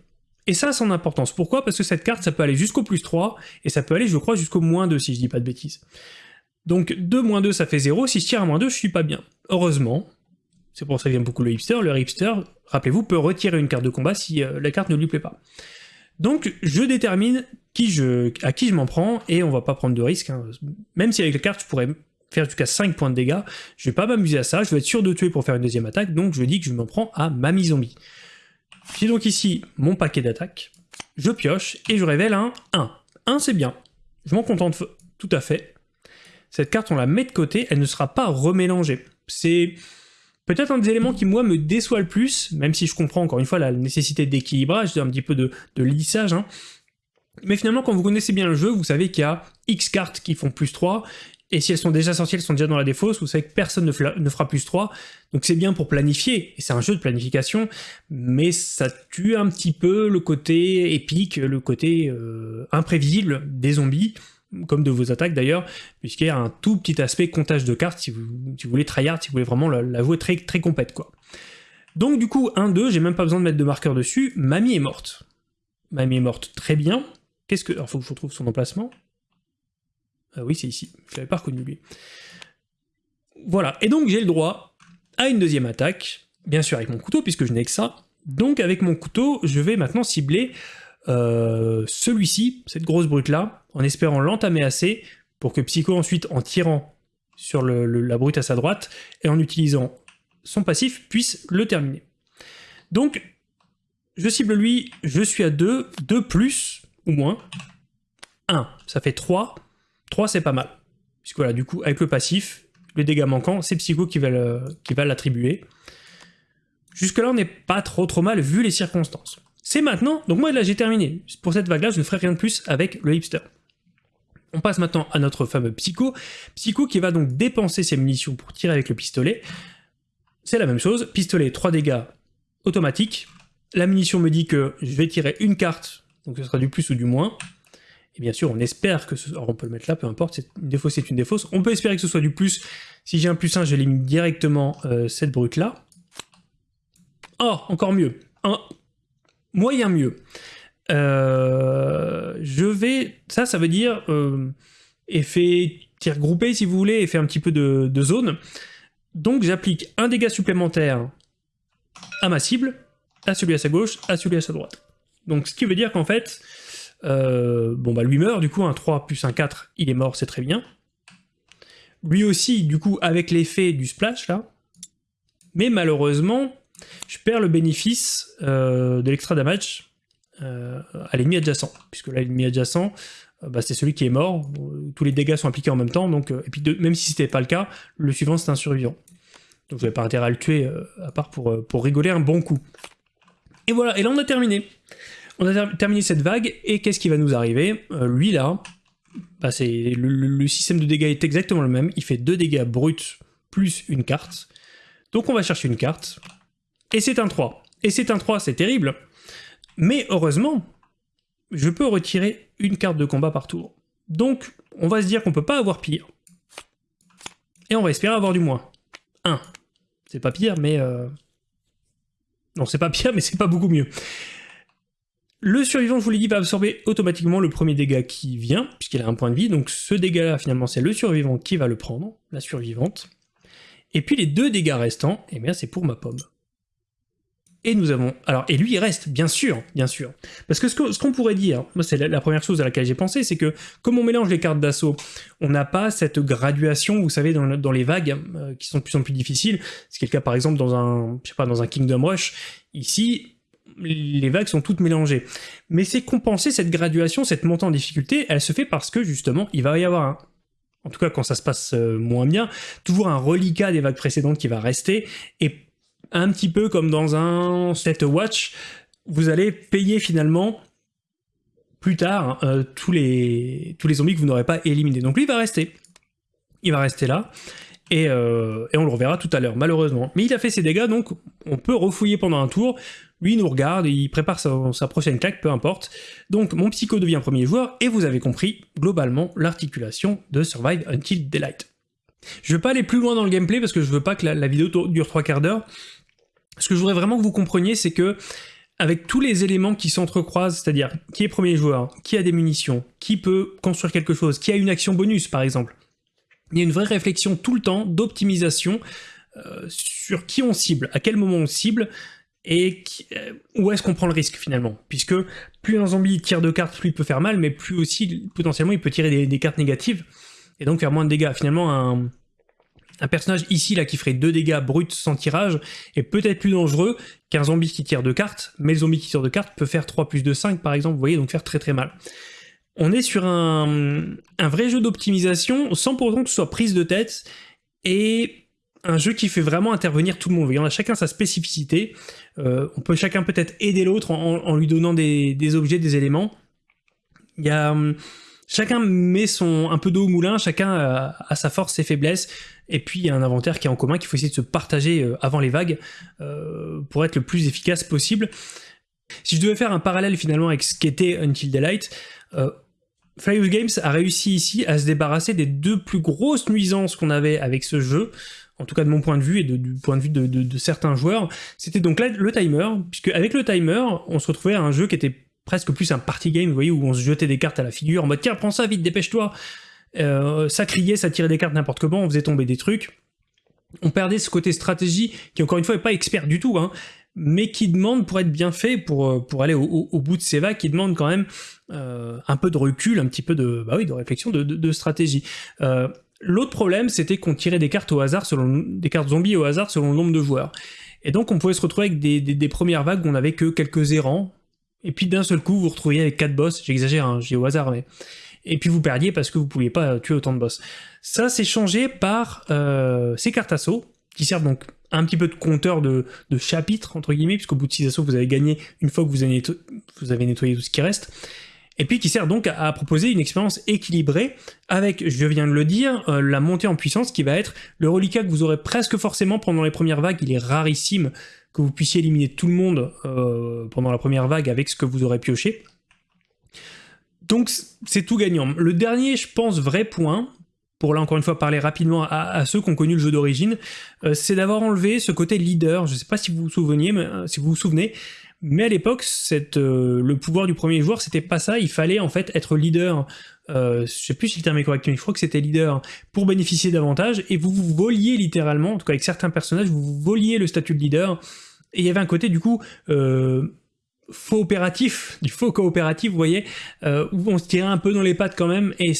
Et ça a son importance. Pourquoi? Parce que cette carte, ça peut aller jusqu'au plus 3, et ça peut aller, je crois, jusqu'au moins 2, si je dis pas de bêtises. Donc 2 moins 2, ça fait 0, si je tire à moins 2, je suis pas bien. Heureusement, c'est pour ça que j'aime beaucoup le hipster, le hipster, rappelez-vous, peut retirer une carte de combat si euh, la carte ne lui plaît pas. Donc je détermine à qui je m'en prends, et on va pas prendre de risque, hein. même si avec la carte je pourrais faire jusqu'à 5 points de dégâts, je vais pas m'amuser à ça, je vais être sûr de tuer pour faire une deuxième attaque, donc je dis que je m'en prends à Mamie Zombie. J'ai donc ici mon paquet d'attaque, je pioche, et je révèle un 1. 1 c'est bien, je m'en contente tout à fait. Cette carte on la met de côté, elle ne sera pas remélangée. C'est Peut-être un des éléments qui, moi, me déçoit le plus, même si je comprends encore une fois la nécessité d'équilibrage, un petit peu de, lissage, hein. mais finalement, quand vous connaissez bien le jeu, vous savez qu'il y a X cartes qui font plus 3, et si elles sont déjà sorties, elles sont déjà dans la défausse, vous savez que personne ne, fera plus 3, donc c'est bien pour planifier, et c'est un jeu de planification, mais ça tue un petit peu le côté épique, le côté euh, imprévisible des zombies, comme de vos attaques d'ailleurs, puisqu'il y a un tout petit aspect comptage de cartes si vous, voulez tryhard, si vous voulez vraiment la, jouer très, très complète quoi. Donc du coup, 1-2, j'ai même pas besoin de mettre de marqueur dessus, Mamie est morte. Mamie est morte, très bien. Qu'est-ce que... Alors faut que je retrouve son emplacement. Ah oui, c'est ici, je l'avais pas reconnu lui. Voilà, et donc j'ai le droit à une deuxième attaque, bien sûr avec mon couteau, puisque je n'ai que ça. Donc avec mon couteau, je vais maintenant cibler euh, celui-ci, cette grosse brute-là, en espérant l'entamer assez pour que Psycho ensuite, en tirant sur la brute à sa droite, et en utilisant son passif, puisse le terminer. Donc, je cible lui, je suis à 2, 2 plus ou moins, 1, ça fait 3, 3 c'est pas mal. Puisque voilà, du coup, avec le passif, le dégât manquant, c'est Psycho qui va l'attribuer. Jusque là, on n'est pas trop trop mal vu les circonstances. C'est maintenant, donc moi là j'ai terminé. Pour cette vague-là, je ne ferai rien de plus avec le hipster. On passe maintenant à notre fameux Psycho. Psycho qui va donc dépenser ses munitions pour tirer avec le pistolet. C'est la même chose, pistolet 3 dégâts automatique. La munition me dit que je vais tirer une carte, donc ce sera du plus ou du moins. Et bien sûr, on espère que ce... Alors on peut le mettre là, peu importe, une défausse c'est une défausse. On peut espérer que ce soit du plus. Si j'ai un plus 1, j'élimine directement euh, cette brute là. Oh, encore mieux. Un moyen mieux. Euh, je vais... Ça, ça veut dire euh, effet tir groupé, si vous voulez, effet un petit peu de, zone. Donc j'applique un dégât supplémentaire à ma cible, à celui à sa gauche, à celui à sa droite. Donc ce qui veut dire qu'en fait, euh, bon bah lui meurt, du coup un 3 plus un 4, il est mort, c'est très bien. Lui aussi, du coup, avec l'effet du splash là, mais malheureusement, je perds le bénéfice de l'extra damage à l'ennemi adjacent, puisque là l'ennemi adjacent, bah, c'est celui qui est mort, tous les dégâts sont appliqués en même temps, donc, et puis même si c'était pas le cas, le suivant c'est un survivant. Donc vous n'avez pas intérêt à le tuer, à part pour, pour rigoler un bon coup. Et voilà, et là on a terminé. On a terminé cette vague, et qu'est-ce qui va nous arriver? Euh, Lui là, bah, le, le, système de dégâts est exactement le même, il fait 2 dégâts bruts plus une carte. Donc on va chercher une carte, et c'est un 3. Et c'est un 3, c'est terrible, mais heureusement, je peux retirer une carte de combat par tour. Donc on va se dire qu'on peut pas avoir pire. Et on va espérer avoir du moins. 1. C'est pas pire, mais... Euh... Non, c'est pas pire, mais c'est pas beaucoup mieux. Le survivant, je vous l'ai dit, va absorber automatiquement le premier dégât qui vient, puisqu'il a un point de vie, donc ce dégât-là, finalement, c'est le survivant qui va le prendre, la survivante. Et puis les deux dégâts restants, eh bien c'est pour ma pomme. Et nous avons... Alors, et lui, il reste, bien sûr, bien sûr. Parce que ce qu'on pourrait dire, moi c'est la, première chose à laquelle j'ai pensé, c'est que comme on mélange les cartes d'assaut, on n'a pas cette graduation, vous savez, dans, les vagues, euh, qui sont de plus en plus difficiles. C'est le cas, par exemple, dans un, je sais pas, dans un Kingdom Rush. Ici, les vagues sont toutes mélangées. Mais c'est compenser cette graduation, cette montée en difficulté, elle se fait parce que justement, il va y avoir en tout cas quand ça se passe euh, moins bien, toujours un reliquat des vagues précédentes qui va rester, et un petit peu comme dans un set watch, vous allez payer finalement plus tard euh, tous, les, tous les zombies que vous n'aurez pas éliminés. Donc lui il va rester. Il va rester là. Euh, et, on le reverra tout à l'heure, malheureusement. Mais il a fait ses dégâts, donc on peut refouiller pendant un tour. Lui, il nous regarde, il prépare sa, prochaine claque, peu importe. Donc mon psycho devient premier joueur, et vous avez compris, globalement, l'articulation de Survive Until Daylight. Je vais pas aller plus loin dans le gameplay, parce que je veux pas que la, vidéo dure trois quarts d'heure. Ce que je voudrais vraiment que vous compreniez, c'est que avec tous les éléments qui s'entrecroisent, c'est-à-dire qui est premier joueur, qui a des munitions, qui peut construire quelque chose, qui a une action bonus par exemple, il y a une vraie réflexion tout le temps d'optimisation euh, sur qui on cible, à quel moment on cible, et euh, où est-ce qu'on prend le risque finalement. Puisque plus un zombie tire de cartes, plus il peut faire mal, mais plus aussi potentiellement il peut tirer des, cartes négatives, et donc faire moins de dégâts. Finalement, un, un personnage ici là qui ferait 2 dégâts bruts sans tirage est peut-être plus dangereux qu'un zombie qui tire de cartes, mais le zombie qui tire de cartes peut faire 3 plus de 5 par exemple, vous voyez, donc faire très très mal on est sur un, vrai jeu d'optimisation sans pour autant que ce soit prise de tête et un jeu qui fait vraiment intervenir tout le monde. On a chacun sa spécificité, euh, on peut chacun peut-être aider l'autre en, lui donnant des, objets, des éléments. Il y hum, chacun met son un peu d'eau au moulin, chacun a, sa force, ses faiblesses, et puis il y a un inventaire qui est en commun qu'il faut essayer de se partager euh, avant les vagues euh, pour être le plus efficace possible. Si je devais faire un parallèle finalement avec ce qu'était Until Daylight, euh, Games a réussi ici à se débarrasser des deux plus grosses nuisances qu'on avait avec ce jeu, en tout cas de mon point de vue et du point de vue de, certains joueurs, c'était donc là le timer, puisque avec le timer, on se retrouvait à un jeu qui était presque plus un party game, vous voyez, où on se jetait des cartes à la figure, en mode tiens, prends ça vite, dépêche-toi euh, Ça criait, ça tirait des cartes n'importe comment, on faisait tomber des trucs. On perdait ce côté stratégie, qui encore une fois n'est pas expert du tout, hein, mais qui demande, pour être bien fait, pour, euh, pour aller au, bout de ces vagues, qui demande quand même euh, un peu de recul, un petit peu de, bah oui, de réflexion, de, stratégie. Euh, l'autre problème, c'était qu'on tirait des cartes au hasard, selon des cartes zombies au hasard selon le nombre de joueurs. Et donc on pouvait se retrouver avec des, premières vagues où on n'avait que quelques errants, et puis d'un seul coup vous vous retrouviez avec quatre boss, j'exagère, hein, j'ai au hasard, mais... Et puis vous perdiez parce que vous pouviez pas tuer autant de boss. Ça, c'est changé par ces cartes assaut, qui servent donc un petit peu de compteur de, chapitres, entre guillemets, puisqu'au bout de 6 assauts, vous avez gagné une fois que vous avez, vous avez nettoyé tout ce qui reste, et puis qui sert donc à, proposer une expérience équilibrée, avec, je viens de le dire, euh, la montée en puissance qui va être le reliquat que vous aurez presque forcément pendant les premières vagues, il est rarissime que vous puissiez éliminer tout le monde euh, pendant la première vague avec ce que vous aurez pioché. Donc c'est tout gagnant. Le dernier, je pense, vrai point, pour là encore une fois parler rapidement à, ceux qui ont connu le jeu d'origine, euh, c'est d'avoir enlevé ce côté leader. Je ne sais pas si vous vous souvenez, mais, euh, si vous vous souvenez, mais à l'époque, euh, le pouvoir du premier joueur, c'était pas ça. Il fallait en fait être leader. je sais plus si le terme est correct, mais je crois que c'était leader pour bénéficier davantage. Et vous vous voliez littéralement, en tout cas avec certains personnages, vous voliez le statut de leader Et il y avait un côté du coup faux opératif, du faux coopératif, vous voyez, euh, où on se tirait un peu dans les pattes quand même, et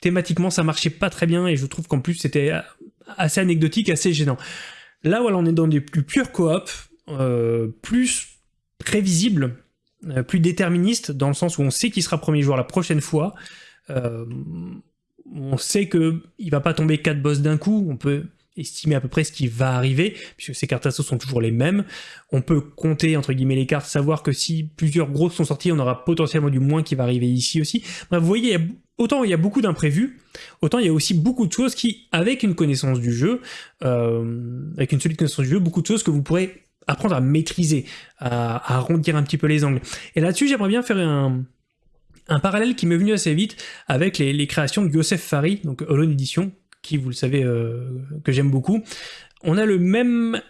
thématiquement ça marchait pas très bien, et je trouve qu'en plus c'était assez anecdotique, assez gênant. Là, voilà, on est dans des plus purs coop, euh, plus prévisibles, euh, plus déterministes, dans le sens où on sait qui sera premier joueur la prochaine fois, on sait que il va pas tomber quatre boss d'un coup, on peut estimer à peu près ce qui va arriver, puisque ces cartes assaut sont toujours les mêmes. On peut compter, entre guillemets, les cartes, savoir que si plusieurs grosses sont sorties, on aura potentiellement du moins qui va arriver ici aussi. Bref, vous voyez, autant il y a beaucoup d'imprévus, autant il y a aussi beaucoup de choses qui, avec une connaissance du jeu, euh, avec une solide connaissance du jeu, beaucoup de choses que vous pourrez apprendre à maîtriser, à, arrondir un petit peu les angles. Et là-dessus, j'aimerais bien faire un, parallèle qui m'est venu assez vite avec les, créations de Yosef Fari, donc Holon Edition, qui, vous le savez, euh, que j'aime beaucoup, on a le même,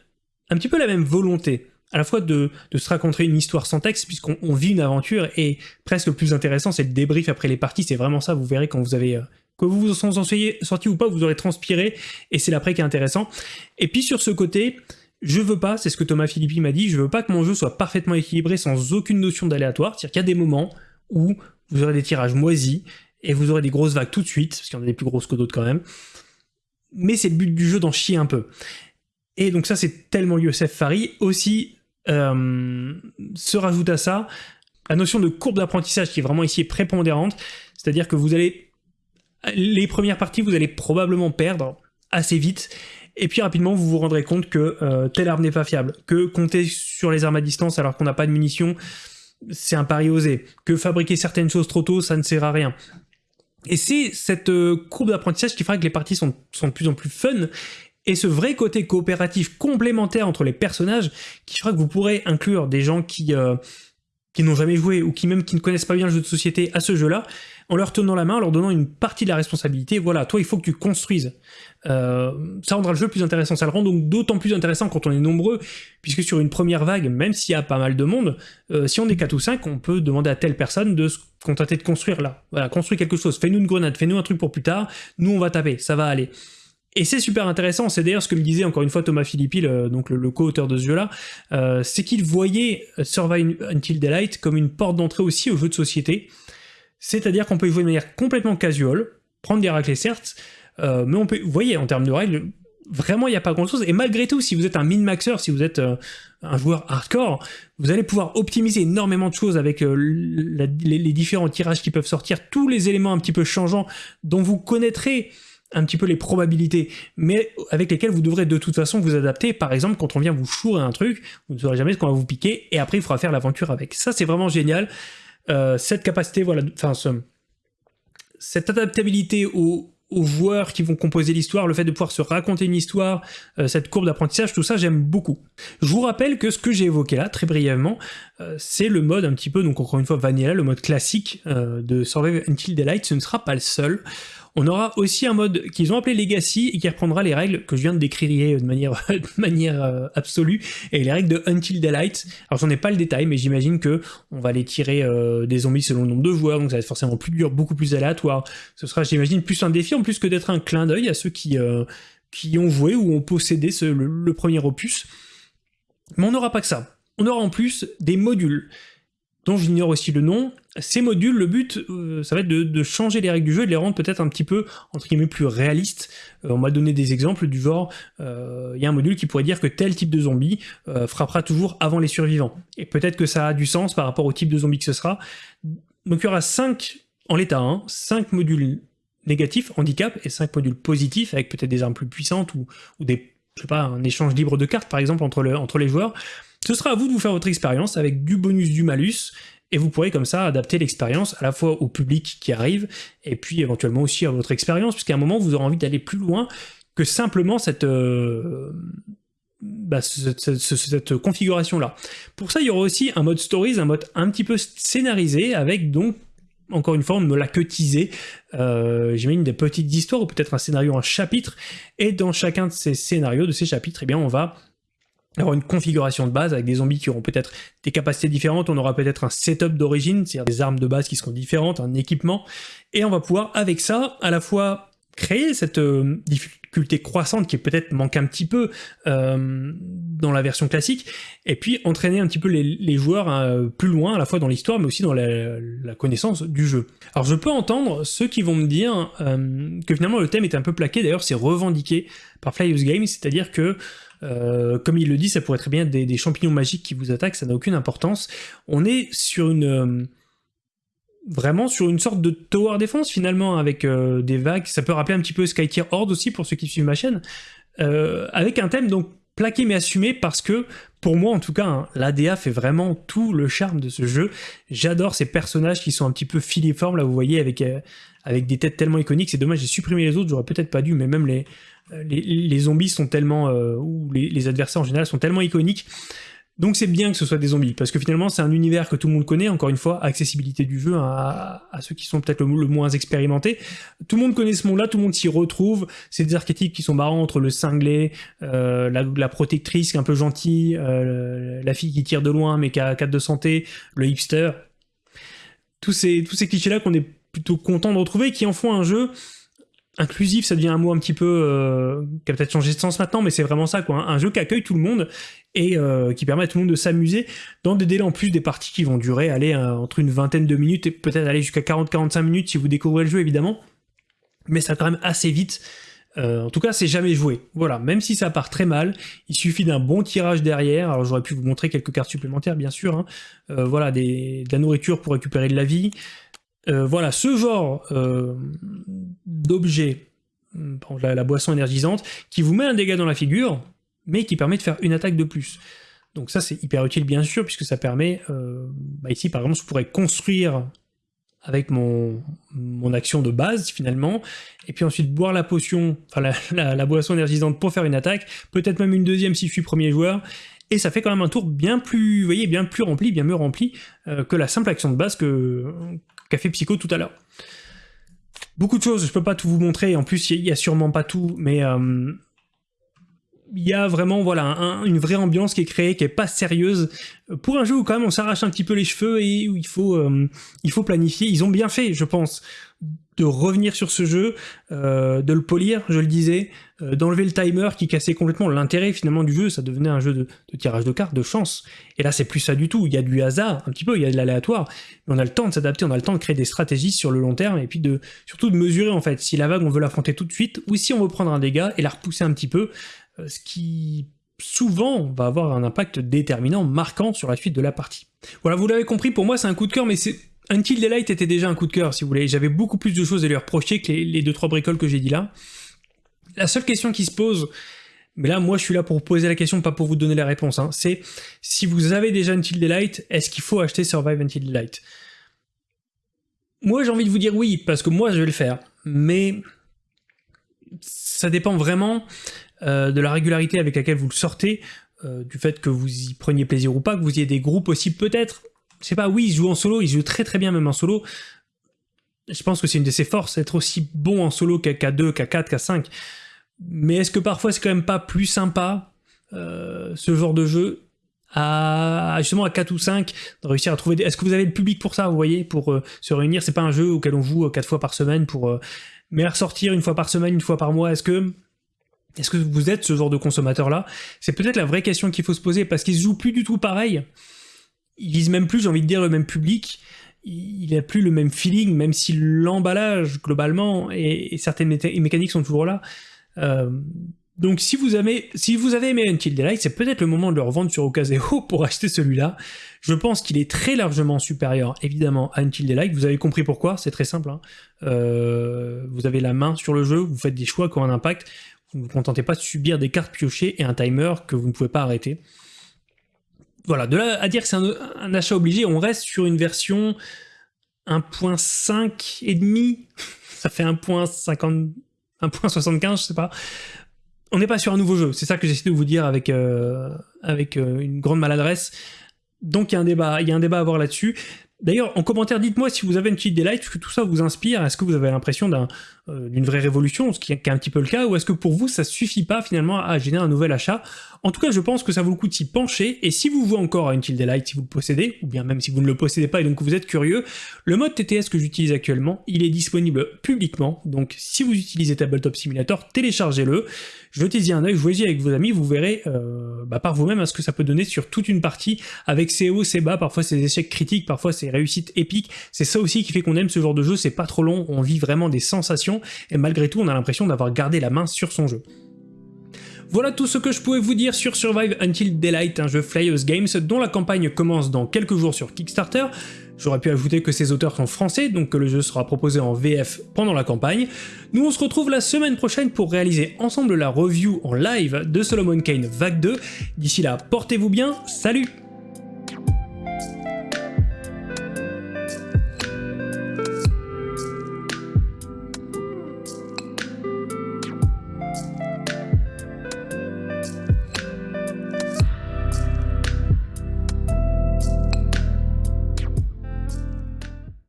un petit peu la même volonté à la fois de, se raconter une histoire sans texte, puisqu'on vit une aventure, et presque le plus intéressant, c'est le débrief après les parties, c'est vraiment ça, vous verrez quand vous avez... Euh, que vous vous en soyez sorti ou pas, vous aurez transpiré, et c'est l'après qui est intéressant. Et puis sur ce côté, je veux pas, c'est ce que Thomas Philippi m'a dit, je veux pas que mon jeu soit parfaitement équilibré sans aucune notion d'aléatoire, c'est-à-dire qu'il y a des moments où vous aurez des tirages moisis, et vous aurez des grosses vagues tout de suite, parce qu'il y en a des plus grosses que d'autres quand même, mais c'est le but du jeu d'en chier un peu. Et donc ça, c'est tellement Youssef Fari. Aussi, euh, se rajoute à ça la notion de courbe d'apprentissage qui est vraiment ici prépondérante, c'est-à-dire que vous allez... Les premières parties, vous allez probablement perdre assez vite, et puis rapidement, vous vous rendrez compte que euh, telle arme n'est pas fiable, que compter sur les armes à distance alors qu'on n'a pas de munitions, c'est un pari osé, que fabriquer certaines choses trop tôt, ça ne sert à rien. Et c'est cette euh, courbe d'apprentissage qui fera que les parties sont, de plus en plus fun, et ce vrai côté coopératif complémentaire entre les personnages qui fera que vous pourrez inclure des gens qui, euh, qui n'ont jamais joué ou qui même qui ne connaissent pas bien le jeu de société à ce jeu-là, en leur tenant la main, en leur donnant une partie de la responsabilité. Voilà, toi il faut que tu construises. Euh, ça rendra le jeu plus intéressant. Ça le rend donc d'autant plus intéressant quand on est nombreux, puisque sur une première vague, même s'il y a pas mal de monde, euh, si on est 4 ou 5, on peut demander à telle personne de se contenter de construire là. Voilà, construis quelque chose, fais-nous une grenade, fais-nous un truc pour plus tard, nous on va taper, ça va aller. Et c'est super intéressant, c'est d'ailleurs ce que me disait encore une fois Thomas Philippi, le, donc le, co-auteur de ce jeu-là, euh, c'est qu'il voyait Survive Until Daylight comme une porte d'entrée aussi au jeu de société, c'est-à-dire qu'on peut y jouer de manière complètement casual, prendre des raclés certes, euh, mais on peut, vous voyez, en termes de règles, vraiment il n'y a pas grand-chose, et malgré tout, si vous êtes un min-maxer, si vous êtes euh, un joueur hardcore, vous allez pouvoir optimiser énormément de choses avec les, les différents tirages qui peuvent sortir, tous les éléments un petit peu changeants dont vous connaîtrez un petit peu les probabilités, mais avec lesquelles vous devrez de toute façon vous adapter. Par exemple, quand on vient vous chourer un truc, vous ne saurez jamais ce qu'on va vous piquer, et après il faudra faire l'aventure avec. Ça, c'est vraiment génial. Euh, cette capacité, voilà, enfin, cette adaptabilité aux, joueurs qui vont composer l'histoire, le fait de pouvoir se raconter une histoire, euh, cette courbe d'apprentissage, tout ça j'aime beaucoup. Je vous rappelle que ce que j'ai évoqué là, très brièvement, euh, c'est le mode un petit peu, donc encore une fois vanilla, le mode classique de Survive Until Daylight, ce ne sera pas le seul. On aura aussi un mode qu'ils ont appelé Legacy et qui reprendra les règles que je viens de décrire de manière, euh, absolue, et les règles de Until Daylight. Alors j'en ai pas le détail, mais j'imagine que on va les tirer euh, des zombies selon le nombre de joueurs, donc ça va être forcément plus dur, beaucoup plus aléatoire. Ce sera, j'imagine, plus un défi en plus que d'être un clin d'œil à ceux qui, euh, qui ont joué ou ont possédé le premier opus. Mais on n'aura pas que ça. On aura en plus des modules dont j'ignore aussi le nom. Ces modules, le but, euh, ça va être de, changer les règles du jeu et de les rendre peut-être un petit peu, entre guillemets, plus réalistes. Euh, on m'a donné des exemples du genre, euh, il y a un module qui pourrait dire que tel type de zombie frappera toujours avant les survivants. Et peut-être que ça a du sens par rapport au type de zombie que ce sera. Donc il y aura 5, en l'état 1, 5 modules négatifs, handicap, et 5 modules positifs, avec peut-être des armes plus puissantes ou, ou des, je sais pas, un échange libre de cartes par exemple entre, entre les joueurs. Ce sera à vous de vous faire votre expérience avec du bonus, du malus, et vous pourrez comme ça adapter l'expérience à la fois au public qui arrive, et puis éventuellement aussi à votre expérience, puisqu'à un moment vous aurez envie d'aller plus loin que simplement cette, euh, bah, configuration-là. Pour ça, il y aura aussi un mode stories, un mode un petit peu scénarisé, avec donc encore une fois, on me l'a que. Euh, J'imagine des petites histoires ou peut-être un scénario, un chapitre. Et dans chacun de ces scénarios, de ces chapitres, eh bien, on va avoir une configuration de base avec des zombies qui auront peut-être des capacités différentes, on aura peut-être un setup d'origine, c'est-à-dire des armes de base qui seront différentes, un équipement, et on va pouvoir avec ça à la fois créer cette euh, difficulté croissante qui peut-être manque un petit peu euh, dans la version classique, et puis entraîner un petit peu les, joueurs euh, plus loin, à la fois dans l'histoire, mais aussi dans la, connaissance du jeu. Alors je peux entendre ceux qui vont me dire euh, que finalement le thème est un peu plaqué, d'ailleurs c'est revendiqué par Flyers Games, c'est-à-dire que comme il le dit, ça pourrait très bien être des, champignons magiques qui vous attaquent, ça n'a aucune importance. On est sur une vraiment sur une sorte de tower défense finalement avec euh, des vagues. Ça peut rappeler un petit peu Skytier Horde aussi pour ceux qui suivent ma chaîne. Euh, avec un thème donc plaqué mais assumé parce que pour moi en tout cas hein, l'ADA fait vraiment tout le charme de ce jeu. J'adore ces personnages qui sont un petit peu filiformes là vous voyez avec, euh, avec des têtes tellement iconiques. C'est dommage j'ai supprimé les autres j'aurais peut-être pas dû mais même les, les, zombies sont tellement ou les, adversaires en général sont tellement iconiques donc c'est bien que ce soit des zombies, parce que finalement c'est un univers que tout le monde connaît, encore une fois, accessibilité du jeu à, ceux qui sont peut-être le, moins expérimentés. Tout le monde connaît ce monde-là, tout le monde s'y retrouve, c'est des archétypes qui sont marrants entre le cinglé, euh, la, protectrice qui est un peu gentille, euh, la fille qui tire de loin mais qui a 4 de santé, le hipster. Tous ces, tous ces clichés-là qu'on est plutôt content de retrouver, qui en font un jeu inclusif, ça devient un mot un petit peu euh, qui a peut-être changé de sens maintenant, mais c'est vraiment ça, quoi. Un jeu qui accueille tout le monde et euh, qui permet à tout le monde de s'amuser dans des délais en plus des parties qui vont durer aller euh, entre une vingtaine de minutes et peut-être aller jusqu'à 40-45 minutes si vous découvrez le jeu évidemment, mais ça quand même assez vite. en tout cas, c'est jamais joué. Voilà, même si ça part très mal, il suffit d'un bon tirage derrière. Alors j'aurais pu vous montrer quelques cartes supplémentaires, bien sûr. Hein. voilà, des, de la nourriture pour récupérer de la vie, euh, voilà, ce genre euh, d'objet, la, la, boisson énergisante, qui vous met un dégât dans la figure, mais qui permet de faire une attaque de plus. Donc ça c'est hyper utile bien sûr, puisque ça permet, euh, bah ici par exemple je pourrais construire avec mon, action de base finalement, et puis ensuite boire la potion, enfin la, boisson énergisante pour faire une attaque, peut-être même une deuxième si je suis premier joueur, et ça fait quand même un tour bien plus, vous voyez, bien plus rempli, bien mieux rempli que la simple action de base que, qu'a fait Psycho tout à l'heure. Beaucoup de choses, je peux pas tout vous montrer, en plus il y, a sûrement pas tout, mais euh, il y a vraiment voilà une vraie ambiance qui est créée, qui est pas sérieuse, pour un jeu où quand même on s'arrache un petit peu les cheveux et où il faut, euh, il faut planifier. Ils ont bien fait, je pense, de revenir sur ce jeu, euh, de le polir, je le disais, euh, d'enlever le timer qui cassait complètement l'intérêt finalement du jeu, ça devenait un jeu de, tirage de cartes, de chance. Et là c'est plus ça du tout, il y a du hasard un petit peu, il y a de l'aléatoire, mais on a le temps de s'adapter, on a le temps de créer des stratégies sur le long terme, et puis de surtout de mesurer en fait si la vague on veut l'affronter tout de suite, ou si on veut prendre un dégât et la repousser un petit peu, ce qui souvent va avoir un impact déterminant, marquant sur la suite de la partie. Voilà, vous l'avez compris, pour moi c'est un coup de cœur, mais c'est Until Daylight était déjà un coup de cœur, si vous voulez. J'avais beaucoup plus de choses à lui reprocher que les, deux trois bricoles que j'ai dit là. La seule question qui se pose, mais là, moi, je suis là pour poser la question, pas pour vous donner la réponse, hein, c'est si vous avez déjà Until Daylight, est-ce qu'il faut acheter Survive Until Daylight? Moi, j'ai envie de vous dire oui, parce que moi, je vais le faire. Mais ça dépend vraiment euh, de la régularité avec laquelle vous le sortez, euh, du fait que vous y preniez plaisir ou pas, que vous ayez des groupes aussi peut-être je sais pas, oui, il joue en solo, il joue très très bien même en solo. Je pense que c'est une de ses forces, être aussi bon en solo qu'à 2, qu'à 4, qu'à 5. Mais est-ce que parfois c'est quand même pas plus sympa, euh, ce genre de jeu, à justement à 4 ou 5, de réussir à trouver des... Est-ce que vous avez le public pour ça, vous voyez, pour euh, se réunir? C'est pas un jeu auquel on joue 4 fois par semaine pour... Euh, mais à ressortir une fois par semaine, une fois par mois, est-ce que... Est-ce que vous êtes ce genre de consommateur-là? C'est peut-être la vraie question qu'il faut se poser, parce qu'ils jouent plus du tout pareil il vise même plus, j'ai envie de dire, le même public, il n'a plus le même feeling, même si l'emballage, globalement, et, certaines mécaniques sont toujours là. Euh, donc si vous, avez, si vous avez aimé Until Daylight, c'est peut-être le moment de le revendre sur Okazeo pour acheter celui-là. Je pense qu'il est très largement supérieur, évidemment, à Until Daylight. Vous avez compris pourquoi, c'est très simple. Hein. Euh, vous avez la main sur le jeu, vous faites des choix qui ont un impact. Vous ne vous contentez pas de subir des cartes piochées et un timer que vous ne pouvez pas arrêter voilà, de là à dire que c'est un, achat obligé, on reste sur une version 1.5 et demi, ça fait 1.50, 1.75, je sais pas. On n'est pas sur un nouveau jeu, c'est ça que j'essaie de vous dire avec, euh, avec euh, une grande maladresse. Donc il y a un débat, il y a un débat à avoir là-dessus. D'ailleurs, en commentaire, dites-moi si vous avez une petite delight, est-ce que tout ça vous inspire. Est-ce que vous avez l'impression euh, d'une vraie révolution, ce qui est, un petit peu le cas, ou est-ce que pour vous, ça suffit pas finalement à générer un nouvel achat? En tout cas, je pense que ça vaut le coup de s'y pencher, et si vous jouez encore à Until Daylight, si vous le possédez, ou bien même si vous ne le possédez pas et donc vous êtes curieux, le mode TTS que j'utilise actuellement, il est disponible publiquement, donc si vous utilisez Tabletop Simulator, téléchargez-le, jetez-y un œil, jouez-y avec vos amis, vous verrez euh, bah, par vous-même hein, ce que ça peut donner sur toute une partie, avec ses hauts, ses bas, parfois ses échecs critiques, parfois ses réussites épiques, c'est ça aussi qui fait qu'on aime ce genre de jeu, c'est pas trop long, on vit vraiment des sensations, et malgré tout on a l'impression d'avoir gardé la main sur son jeu. Voilà tout ce que je pouvais vous dire sur Survive Until Daylight, un jeu Flyers Games dont la campagne commence dans quelques jours sur Kickstarter. J'aurais pu ajouter que ces auteurs sont français, donc que le jeu sera proposé en VF pendant la campagne. Nous on se retrouve la semaine prochaine pour réaliser ensemble la review en live de Solomon Kane Vague 2. D'ici là, portez-vous bien, salut